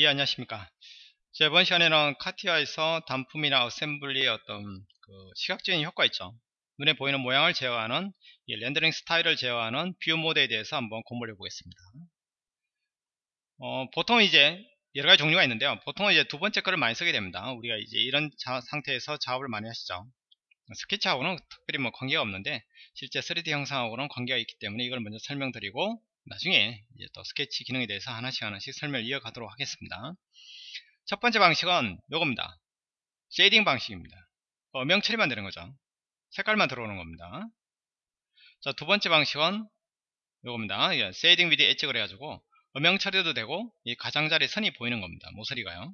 예 안녕하십니까. 자, 이번 시간에는 카티아에서 단품이나 assembly의 어떤 그 시각적인 효과 있죠. 눈에 보이는 모양을 제어하는 렌더링 스타일을 제어하는 view mode에 대해서 한번 공부를 해보겠습니다. 어, 보통 이제 여러가지 종류가 있는데요. 보통은 이제 두 번째 거를 많이 쓰게 됩니다. 우리가 이제 이런 자, 상태에서 작업을 많이 하시죠. 스케치하고는 특별히 뭐 관계가 없는데 실제 3D 형상하고는 관계가 있기 때문에 이걸 먼저 설명드리고 나중에 이제 또 스케치 기능에 대해서 하나씩 하나씩 설명을 이어가도록 하겠습니다. 첫 번째 방식은 요겁니다. shading 방식입니다. 음영 처리만 되는 거죠. 색깔만 들어오는 겁니다. 자, 두 번째 방식은 요겁니다. shading with edge 그래가지고 음영 처리도 되고 이 가장자리 선이 보이는 겁니다. 모서리가요.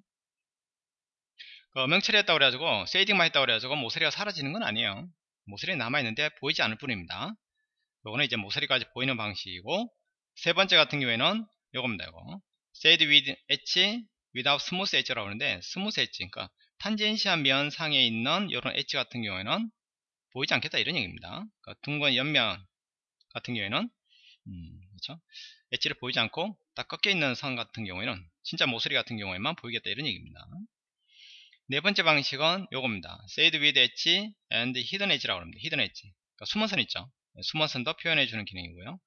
그 음영 처리했다고 그래가지고 shading만 했다고 그래가지고 모서리가 사라지는 건 아니에요. 모서리 남아있는데 보이지 않을 뿐입니다. 요거는 이제 모서리까지 보이는 방식이고 세 번째 같은 경우에는 요겁니다. 이거. shade with edge without smooth edge라고 하는데 smooth edge 그러니까 tangency한 면 상에 있는 이런 엣지 같은 경우에는 보이지 않겠다 이런 얘기입니다. 그러니까 둥근 옆면 같은 경우에는 음, 그렇죠? 엣지를 보이지 않고 딱 꺾여 있는 선 같은 경우에는 진짜 모서리 같은 경우에만 보이겠다 이런 얘기입니다. 네 번째 방식은 요겁니다. shade with edge and hidden edge라고 합니다. hidden edge. 그러니까 숨은 선 있죠. 숨은 선도 표현해 주는 기능이고요.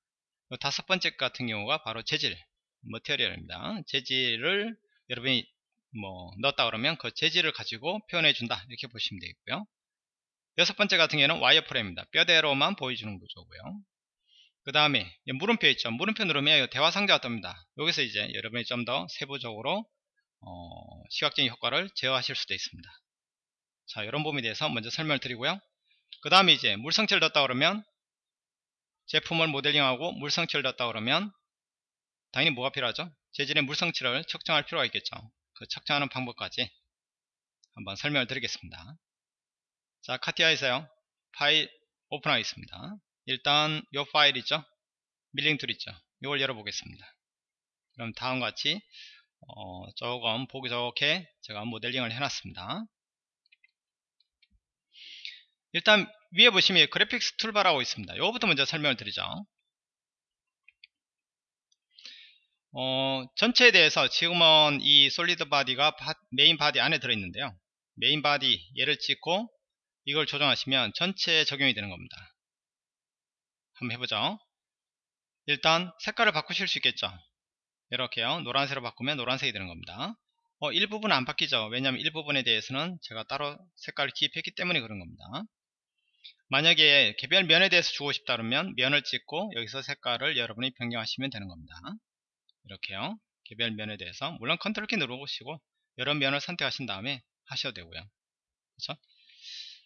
다섯 번째 같은 경우가 바로 재질, 머티리얼입니다. 재질을 여러분이 뭐 넣었다 그러면 그 재질을 가지고 표현해 준다 이렇게 보시면 되겠고요. 여섯 번째 같은 경우는 와이어프레임입니다. 뼈대로만 보여주는 구조고요. 그 다음에 물음표 있죠. 물음표 누르면 대화 상자가 뜹니다. 여기서 이제 여러분이 좀 더 세부적으로 어, 시각적인 효과를 제어하실 수도 있습니다. 자, 이런 부분에 대해서 먼저 설명을 드리고요. 그 다음에 이제 물성치를 넣었다 그러면 제품을 모델링하고 물성치를 넣었다 그러면 당연히 뭐가 필요하죠? 재질의 물성치를 측정할 필요가 있겠죠. 그 측정하는 방법까지 한번 설명을 드리겠습니다. 자, 카티아에서요. 파일 open하겠습니다. 일단 이 파일 있죠? milling tool 있죠? 이걸 열어보겠습니다. 그럼 다음과 같이 어, 조금 보기 좋게 제가 모델링을 해놨습니다. 일단 위에 보시면 graphics toolbar라고 있습니다. 이거부터 먼저 설명을 드리죠. 어, 전체에 대해서 지금은 이 solid body가 바, main body 안에 들어있는데요. main body 얘를 찍고 이걸 조정하시면 전체에 적용이 되는 겁니다. 한번 해보죠. 일단 색깔을 바꾸실 수 있겠죠. 이렇게요. 노란색으로 바꾸면 노란색이 되는 겁니다. 어, 일부분 안 바뀌죠. 왜냐하면 일부분에 대해서는 제가 따로 색깔을 기입했기 때문에 그런 겁니다. 만약에 개별 면에 대해서 주고 싶다 그러면 면을 찍고 여기서 색깔을 여러분이 변경하시면 되는 겁니다. 이렇게요. 개별 면에 대해서 물론 컨트롤 키 누르시고 여러 면을 선택하신 다음에 하셔도 되고요. 그렇죠?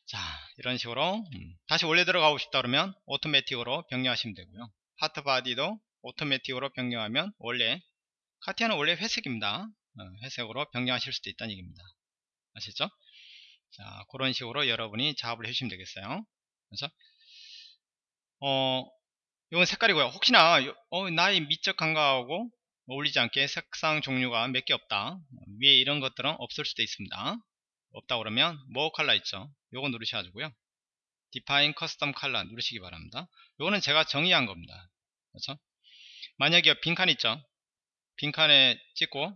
자 이런 식으로 음, 다시 원래 들어가고 싶다 그러면 automatic으로 변경하시면 되고요. part body도 automatic으로 변경하면 원래 카티아는 원래 회색입니다. 어, 회색으로 변경하실 수도 있다는 얘기입니다. 아시죠? 자 그런 식으로 여러분이 작업을 해주시면 되겠어요. 그래서 어 이건 색깔이고요. 혹시나 어, 나의 미적 감각하고 어울리지 않게 색상 종류가 몇 개 없다. 위에 이런 것들은 없을 수도 있습니다. 없다 그러면 뭐 컬러 있죠. 요거 누르셔가지고요. Define Custom Color 누르시기 바랍니다. 요거는 제가 정의한 겁니다. 그렇죠? 만약에 빈칸 있죠. 빈칸에 찍고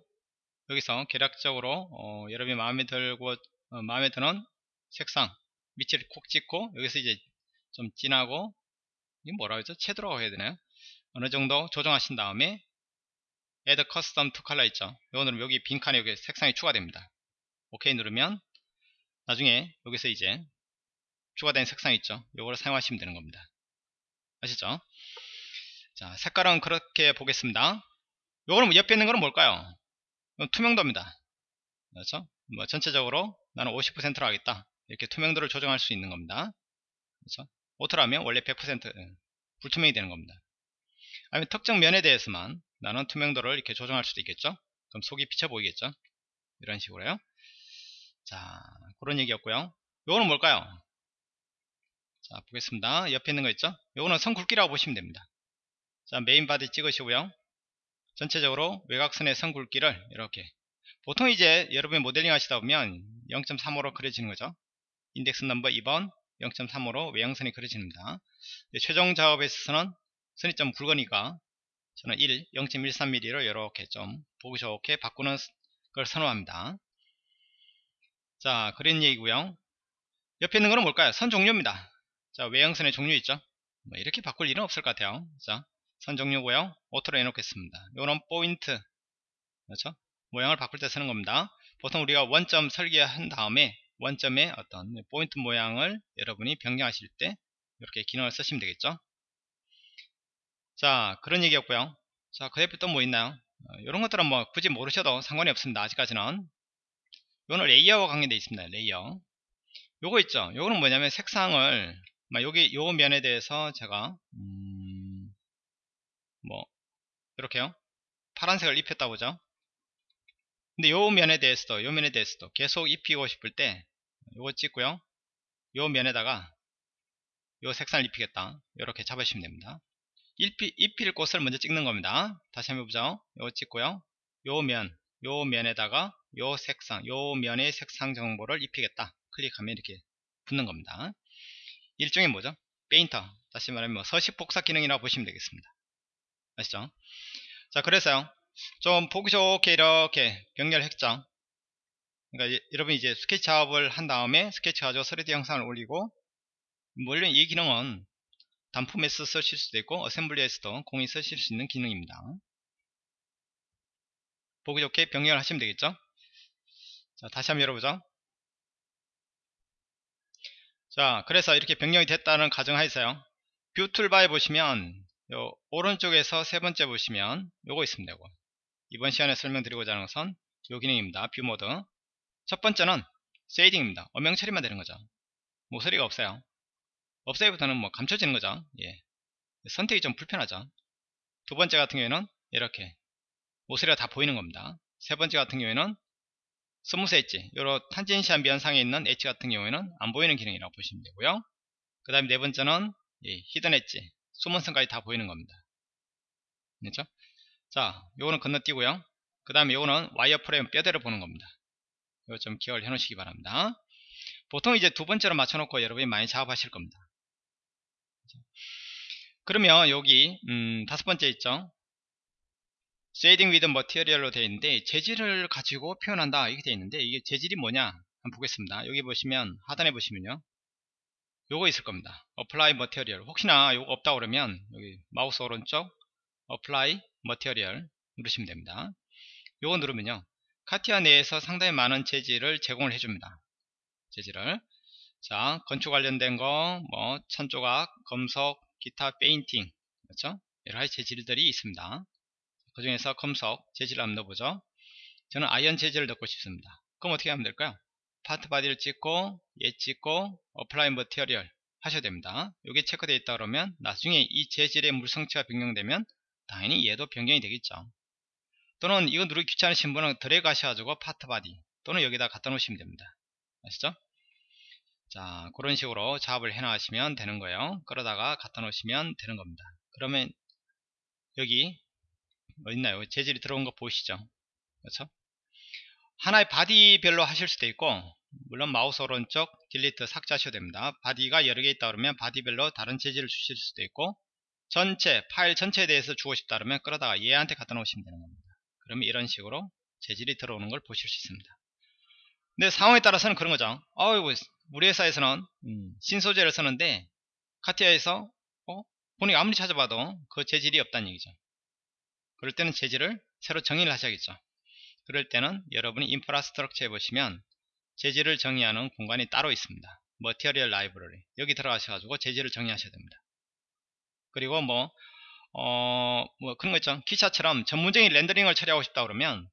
여기서 계략적으로 어, 여러분이 마음에 들고 어, 마음에 드는 색상 밑을 콕 찍고 여기서 이제 좀 진하고 이 뭐라 그러죠? 채도라고 해야 되나요? 어느 정도 조정하신 다음에 Add Custom to Color 있죠? 누르면 여기 빈칸에 여기 색상이 추가됩니다. OK 누르면 나중에 여기서 이제 추가된 색상 있죠? 이거를 사용하시면 되는 겁니다. 아시죠? 자, 색깔은 그렇게 보겠습니다. 요거는 옆에 있는 거는 뭘까요? 투명도입니다. 그렇죠? 뭐 전체적으로 나는 50%로 하겠다. 이렇게 투명도를 조정할 수 있는 겁니다. 그렇죠? 오토라면 원래 100% 예, 불투명이 되는 겁니다. 아니면 특정 면에 대해서만 나는 투명도를 이렇게 조정할 수도 있겠죠. 그럼 속이 비쳐 보이겠죠. 이런 식으로요. 자, 그런 얘기였고요. 요거는 뭘까요? 자, 보겠습니다. 옆에 있는 거 있죠? 요거는 선 굵기라고 보시면 됩니다. 자, main body 찍으시고요. 전체적으로 외곽선의 선 굵기를 이렇게 보통 이제 여러분이 모델링 하시다 보면 0.35로 그려지는 거죠. index number 2번 0.35로 외형선이 그려집니다. 최종 작업에 있어서는 선이 좀 굵으니까 저는 1, 0.13mm로 이렇게 좀 보기 좋게 바꾸는 그걸 선호합니다. 자, 그런 얘기고요. 옆에 있는 거는 뭘까요? 선 종류입니다. 자, 외형선의 종류 있죠? 뭐 이렇게 바꿀 일은 없을 것 같아요. 자, 선 종류고요. auto로 해놓겠습니다. 요런 포인트, 그렇죠? 모양을 바꿀 때 쓰는 겁니다. 보통 우리가 원점 설계한 다음에 원점의 어떤 포인트 모양을 여러분이 변경하실 때 이렇게 기능을 쓰시면 되겠죠. 자, 그런 얘기였고요. 자, 그 옆에 또뭐 있나요? 이런 어, 것들은 뭐 굳이 모르셔도 상관이 없습니다. 아직까지는. 이거는 layer와 관계되어 있습니다. layer. 요거 있죠. 요거는 뭐냐면 색상을 여기 요 면에 대해서 제가 음, 뭐 이렇게요. 파란색을 입혔다 보죠. 근데 요 면에 대해서도 요 면에 대해서도 계속 입히고 싶을 때 요거 찍고요. 요 면에다가 요 색상을 입히겠다. 이렇게 잡으시면 됩니다. 입히, 입힐 곳을 먼저 찍는 겁니다. 다시 한번 보죠. 요거 찍고요. 요 면, 요 면에다가 요 색상, 요 면의 색상 정보를 입히겠다. 클릭하면 이렇게 붙는 겁니다. 일종의 뭐죠? painter. 다시 말하면 뭐 서식 복사 기능이라고 보시면 되겠습니다. 아시죠? 자, 그래서요. 좀 보기 좋게 이렇게 변경했죠. 그러니까 여러분 이제 스케치 작업을 한 다음에 스케치 가지고 3D 형상을 올리고 물론 이 기능은 단품에서 쓰실 수도 있고 assembly에서도 공히 쓰실 수 있는 기능입니다. 보기 좋게 변경 하시면 되겠죠. 자, 다시 한번 열어보죠. 자, 그래서 이렇게 변경이 됐다는 가정하에서요. view toolbar에 보시면 요 오른쪽에서 세 번째 보시면 요거 있습니다. 요거. 이번 시간에 설명드리고자 하는 것은 요 기능입니다. view mode. 첫 번째는 shading입니다. 음영 처리만 되는 거죠. 모서리가 없어요. 없애부터는 뭐 감춰지는 거죠. 예. 선택이 좀 불편하죠. 두 번째 같은 경우에는 이렇게 모서리가 다 보이는 겁니다. 세 번째 같은 경우에는 smooth edge, 요런 tangency한 면상에 있는 엣지 같은 경우에는 안 보이는 기능이라고 보시면 되고요. 그 다음에 네 번째는 예, hidden edge, 숨은 선까지 다 보이는 겁니다. 그렇죠? 자, 요거는 건너뛰고요. 그 다음에 요거는 wire frame 뼈대를 보는 겁니다. 이거 좀 기억을 해 놓으시기 바랍니다. 보통 이제 두 번째로 맞춰 놓고 여러분이 많이 작업하실 겁니다. 그러면 여기 음, 다섯 번째 있죠 shading with material로 되어 있는데 재질을 가지고 표현한다 이렇게 되어 있는데 이게 재질이 뭐냐 한번 보겠습니다 여기 보시면 하단에 보시면요 요거 있을 겁니다 apply material 혹시나 요거 없다 그러면 여기 마우스 오른쪽 apply material 누르시면 됩니다. 요거 누르면요 카티아 내에서 상당히 많은 재질을 제공을 해줍니다. 재질을. 자 건축 관련된 거 뭐 천조각 금속 기타 페인팅 그렇죠? 여러 가지 재질들이 있습니다. 그 중에서 금속 재질을 한번 넣어보죠. 저는 Iron 재질을 넣고 싶습니다. 그럼 어떻게 하면 될까요? Part Body를 찍고 얘 찍고 Apply Material 하셔야 됩니다. 여기 체크되어 있다 그러면 나중에 이 재질의 물성치가 변경되면 당연히 얘도 변경이 되겠죠. 또는 이거 누르기 귀찮으신 분은 드래그 하셔가지고 Part Body 또는 여기다 갖다 놓으시면 됩니다. 아시죠? 자 그런 식으로 작업을 해 나가시면 되는 거예요. 그러다가 갖다 놓으시면 되는 겁니다. 그러면 여기 어딨나요? 재질이 들어온 거 보이시죠? 그렇죠? 하나의 body별로 하실 수도 있고 물론 마우스 오른쪽 Delete 삭제하셔도 됩니다. body가 여러 개 있다 그러면 body별로 다른 재질을 주실 수도 있고 전체 파일 전체에 대해서 주고 싶다 그러면 끌어다가 얘한테 갖다 놓으시면 되는 겁니다 그러면 이런 식으로 재질이 들어오는 걸 보실 수 있습니다 근데 상황에 따라서는 그런 거죠 어이구 우리 회사에서는 음, 신소재를 쓰는데 카티아에서 어? 보니까 아무리 찾아봐도 그 재질이 없다는 얘기죠. 그럴 때는 재질을 새로 정의를 하셔야겠죠. 그럴 때는 여러분이 인프라스트럭처에 보시면 재질을 정의하는 공간이 따로 있습니다. 머티리얼 라이브러리 여기 들어가셔가지고 재질을 정의하셔야 됩니다. 그리고 뭐, 어, 뭐 그런 거 있죠. 진짜처럼 전문적인 렌더링을 처리하고 싶다 그러면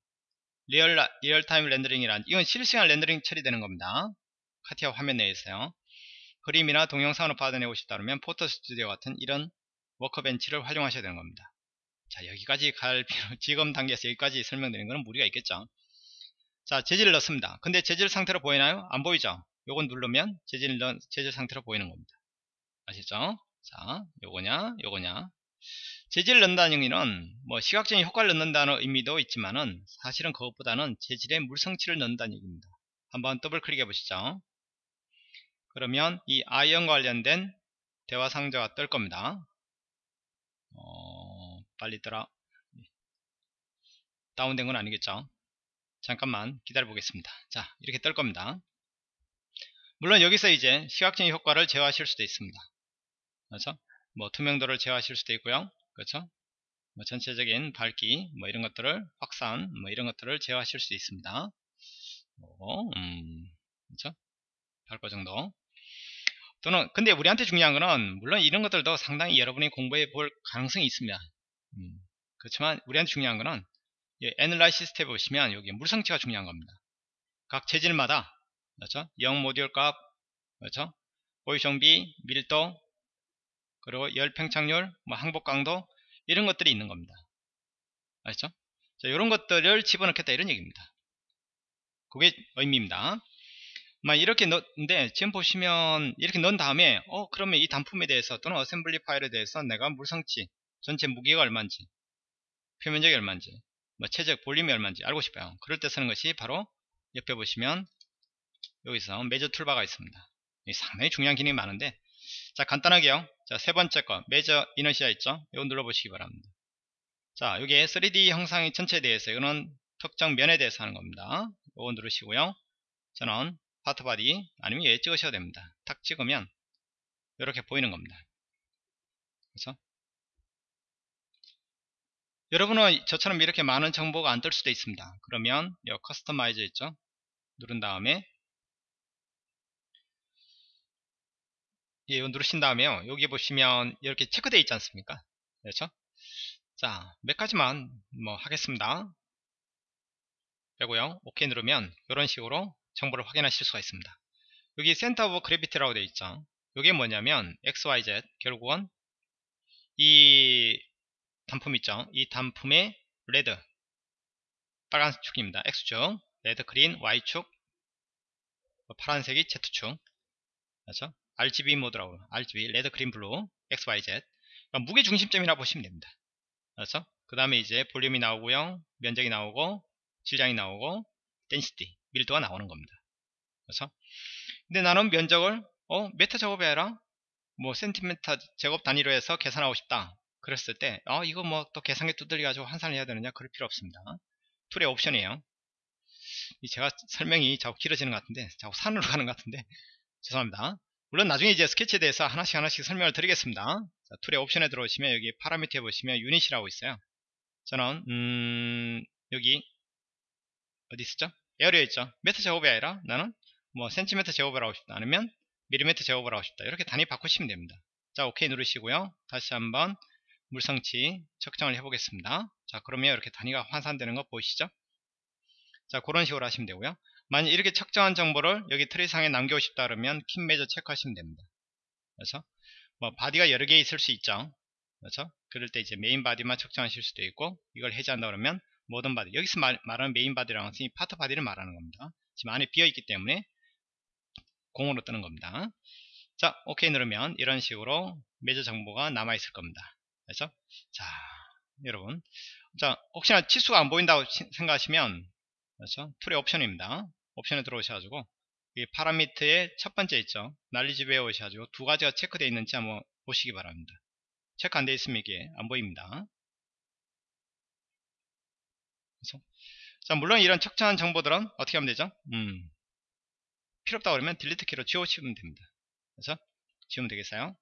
Real, Real Time Rendering이란 이건 실시간 렌더링 처리되는 겁니다. CATIA 화면 내에서요. 그림이나 동영상으로 받아내고 싶다면 Photo Studio 같은 이런 Workbench를 활용하셔야 되는 겁니다. 자 여기까지 갈 필요 지금 단계에서 여기까지 설명드리는 것은 무리가 있겠죠. 자 재질을 넣습니다. 근데 재질 상태로 보이나요? 안 보이죠? 요건 누르면 재질, 재질 상태로 보이는 겁니다. 아시죠? 자 요거냐 요거냐 재질을 넣는다는 의미는 뭐 시각적인 효과를 넣는다는 의미도 있지만은 사실은 그것보다는 재질의 물성치를 넣는다는 얘기입니다. 한번 더블 클릭해 보시죠. 그러면 이 Iron 관련된 대화 상자가 뜰 겁니다. 어, 빨리 떠라. 다운된 건 아니겠죠. 잠깐만 기다려 보겠습니다 자 이렇게 뜰 겁니다 물론 여기서 이제 시각적인 효과를 제어하실 수도 있습니다 그렇죠? 뭐 투명도를 제어하실 수도 있고요. 그렇죠? 뭐 전체적인 밝기 뭐 이런 것들을 확산 뭐 이런 것들을 제어하실 수 있습니다. 뭐, 음, 그렇죠? 밝고 정도. 또는 근데 우리한테 중요한 거는 물론 이런 것들도 상당히 여러분이 공부해 볼 가능성이 있습니다. 음, 그렇지만 우리한테 중요한 거는 애널라이시스 탭 보시면 여기 물성치가 중요한 겁니다. 각 재질마다 그렇죠? Young Modulus 값 그렇죠? 포아송비 밀도 그리고 열 팽창률 뭐 항복 강도 이런 것들이 있는 겁니다. 아시죠? 자, 이런 것들을 집어넣겠다 이런 얘기입니다. 그게 의미입니다. 막 이렇게 넣는데 지금 보시면 이렇게 넣은 다음에 어 그러면 이 단품에 대해서 또는 assembly 파일에 대해서 내가 물성치 전체 무게가 얼마인지 표면적이 얼마인지 뭐 체적 볼륨이 얼마인지 알고 싶어요. 그럴 때 쓰는 것이 바로 옆에 보시면 여기서 Measure 툴바가 있습니다. 상당히 중요한 기능이 많은데 자 간단하게요. 자 세 번째 거. Measure Inertia 있죠? 이거 눌러보시기 바랍니다. 자 여기에 3D 형상의 전체에 대해서 이거는 특정 면에 대해서 하는 겁니다. 이거 누르시고요. 저는 Part Body 아니면 얘 찍으셔도 됩니다. 탁 찍으면 이렇게 보이는 겁니다. 그래서 여러분은 저처럼 이렇게 많은 정보가 안 뜰 수도 있습니다. 그러면 이 Customize 있죠? 누른 다음에 예, 이거 누르신 다음에요 여기 보시면 이렇게 체크되어 있지 않습니까 그렇죠 자 몇 가지만 뭐 하겠습니다 빼고요 오케이 누르면 이런 식으로 정보를 확인하실 수가 있습니다. 여기 Center of Gravity라고 되어 있죠. 이게 뭐냐면 XYZ 결국은 이 단품 있죠. 이 단품의 red 빨간 축입니다. X축 red green Y축 파란색이 Z축 그렇죠? RGB 모드라고 RGB red green blue XYZ 그러니까 무게 중심점이라 보시면 됩니다. 그렇죠? 그 다음에 이제 볼륨이 나오고요. 면적이 나오고 질량이 나오고 density 밀도가 나오는 겁니다. 그래서 근데 나는 면적을 어 메터 제곱이 아니라 뭐 센티미터 제곱 단위로 해서 계산하고 싶다. 그랬을 때 어, 이거 뭐 또 계산기 두들려 가지고 환산을 해야 되느냐 그럴 필요 없습니다. 툴의 옵션이에요. 제가 설명이 자꾸 길어지는 것 같은데 자꾸 산으로 가는 것 같은데 죄송합니다. 물론 나중에 이제 스케치에 대해서 하나씩 하나씩 설명을 드리겠습니다. 자, 툴의 옵션에 들어오시면 여기 파라미터에 보시면 유닛이라고 있어요. 저는 음, 여기 어디 있었죠? Area 있죠. 메터 제곱이 아니라 나는 뭐 센티미터 제곱을 하고 싶다. 아니면 밀리미터 제곱을 하고 싶다. 이렇게 단위 바꾸시면 됩니다. 자, 오케이 누르시고요. 다시 한번 물성치 측정을 해보겠습니다. 자, 그러면 이렇게 단위가 환산되는 거 보이시죠? 자, 그런 식으로 하시면 되고요. 만약 이렇게 측정한 정보를 여기 트리상에 남기고 싶다 그러면 Keep Measure 체크하시면 됩니다. 그렇죠? 뭐 body가 여러 개 있을 수 있죠. 그렇죠? 그럴 때 이제 main body만 측정하실 수도 있고 이걸 해제한다 그러면 모든 body 여기서 말, 하는 main body라는 것은 이 Part Body를 말하는 겁니다 지금 안에 비어 있기 때문에 공으로 뜨는 겁니다 자 오케이 누르면 이런 식으로 Measure 정보가 남아 있을 겁니다 그래서 자 여러분 자 혹시나 치수가 안 보인다고 생각하시면 그렇죠 툴의 옵션입니다 옵션에 들어오셔가지고 이 파라미터의 첫 번째 있죠 난리집에 오셔가지고 두 가지가 체크되어 있는지 한번 보시기 바랍니다 체크 안 되어 있으면 이게 안 보입니다 그렇죠? 자 물론 이런 척찬한 정보들은 어떻게 하면 되죠? 음, 필요 없다 그러면 딜리트 키로 지워치우면 됩니다. 그래서 지우면 되겠어요?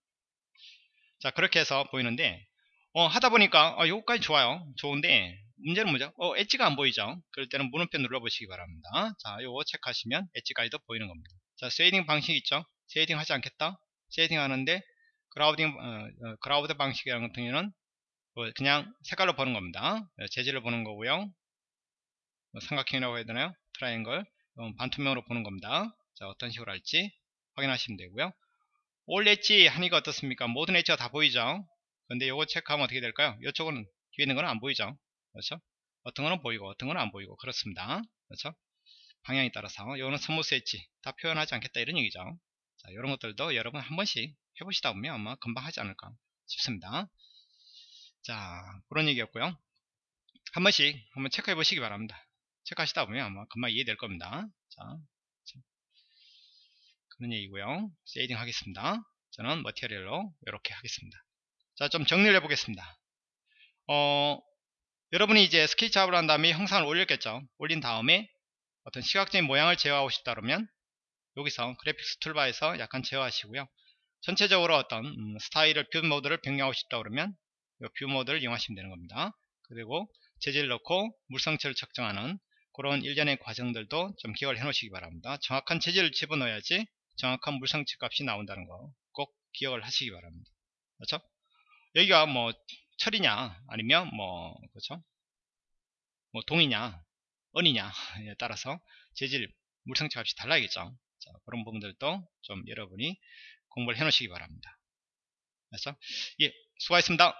자 그렇게 해서 보이는데 어, 하다 보니까 어, 요거까지 좋아요. 좋은데 문제는 뭐죠? 어, 엣지가 안 보이죠? 그럴 때는 물음표 눌러보시기 바랍니다. 자 요거 체크하시면 엣지 가이드 보이는 겁니다. 자 shading 방식 있죠? shading 하지 않겠다? shading 하는데 Gouraud 어, 어, Gouraud 방식이라는 같은 경우는 어, 그냥 색깔로 보는 겁니다. 네, 재질을 보는 거고요. 뭐 삼각형이라고 해야 되나요? 트라이앵글 반투명으로 보는 겁니다. 자 어떤 식으로 할지 확인하시면 되고요. 올 엣지 하니까 어떻습니까? 모든 edge가 다 보이죠? 근데 요거 체크하면 어떻게 될까요? 이쪽은 뒤에 있는 거는 안 보이죠? 그렇죠? 어떤 거는 보이고 어떤 거는 안 보이고 그렇습니다. 그렇죠? 방향에 따라서 요거는 smooth edge 다 표현하지 않겠다 이런 얘기죠. 자 이런 것들도 여러분 한 번씩 해보시다 보면 아마 금방 하지 않을까 싶습니다. 자 그런 얘기였고요. 한 번씩 한번 체크해 보시기 바랍니다. 체크하시다 보면 아마 금방 이해될 겁니다. 자, 그런 얘기고요. shading 하겠습니다. 저는 material로 이렇게 하겠습니다. 자, 좀 정리를 해보겠습니다. 어, 여러분이 이제 스케치 작업을 한 다음에 형상을 올렸겠죠. 올린 다음에 어떤 시각적인 모양을 제어하고 싶다 그러면 여기서 graphics toolbar에서 약간 제어하시고요. 전체적으로 어떤 음, 스타일을 view mode를 변경하고 싶다 그러면 view mode를 이용하시면 되는 겁니다. 그리고 재질 넣고 물성치를 측정하는 그런 일련의 과정들도 좀 기억을 해 놓으시기 바랍니다. 정확한 재질을 집어넣어야지 정확한 물성치 값이 나온다는 거 꼭 기억을 하시기 바랍니다. 그렇죠? 여기가 뭐 철이냐 아니면 뭐 그렇죠? 뭐 동이냐 은이냐에 따라서 재질 물성치 값이 달라야겠죠. 자, 그런 부분들도 좀 여러분이 공부를 해 놓으시기 바랍니다. 그래서 예 수고하셨습니다